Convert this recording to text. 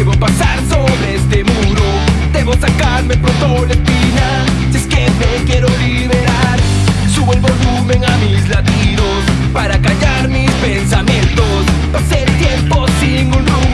Debo pasar sobre este muro. Debo sacarme pronto la espina Si es que me quiero liberar. Subo el volumen a mis latidos Para callar mis pensamientos. Pasé el tiempo sin un rumbo